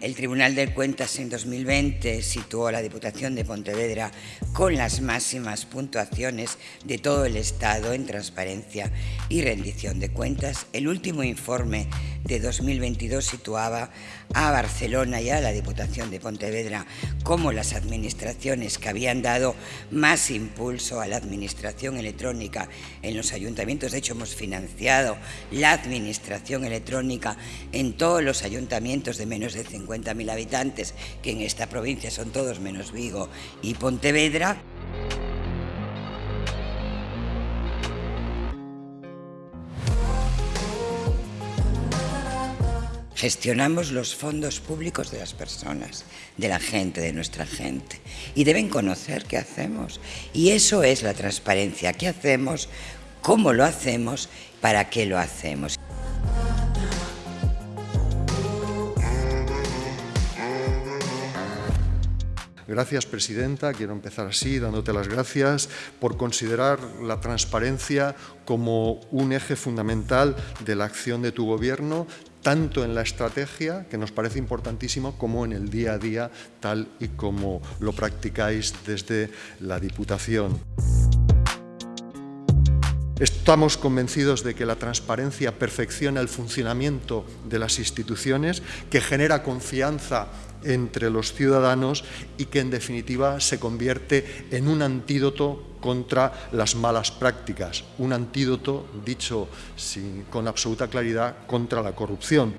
El Tribunal de Cuentas en 2020 situó a la Diputación de Pontevedra con las máximas puntuaciones de todo el Estado en transparencia y rendición de cuentas. El último informe de 2022 situaba a Barcelona y a la Diputación de Pontevedra como las administraciones que habían dado más impulso a la administración electrónica en los ayuntamientos. De hecho, hemos financiado la administración electrónica en todos los ayuntamientos de menos de 50 50.000 habitantes, que en esta provincia son todos menos Vigo y Pontevedra. Gestionamos los fondos públicos de las personas, de la gente, de nuestra gente. Y deben conocer qué hacemos. Y eso es la transparencia. ¿Qué hacemos? ¿Cómo lo hacemos? ¿Para qué lo hacemos? Gracias, Presidenta. Quiero empezar así, dándote las gracias por considerar la transparencia como un eje fundamental de la acción de tu Gobierno, tanto en la estrategia, que nos parece importantísimo, como en el día a día, tal y como lo practicáis desde la Diputación. Estamos convencidos de que la transparencia perfecciona el funcionamiento de las instituciones, que genera confianza entre los ciudadanos y que en definitiva se convierte en un antídoto contra las malas prácticas, un antídoto, dicho con absoluta claridad, contra la corrupción.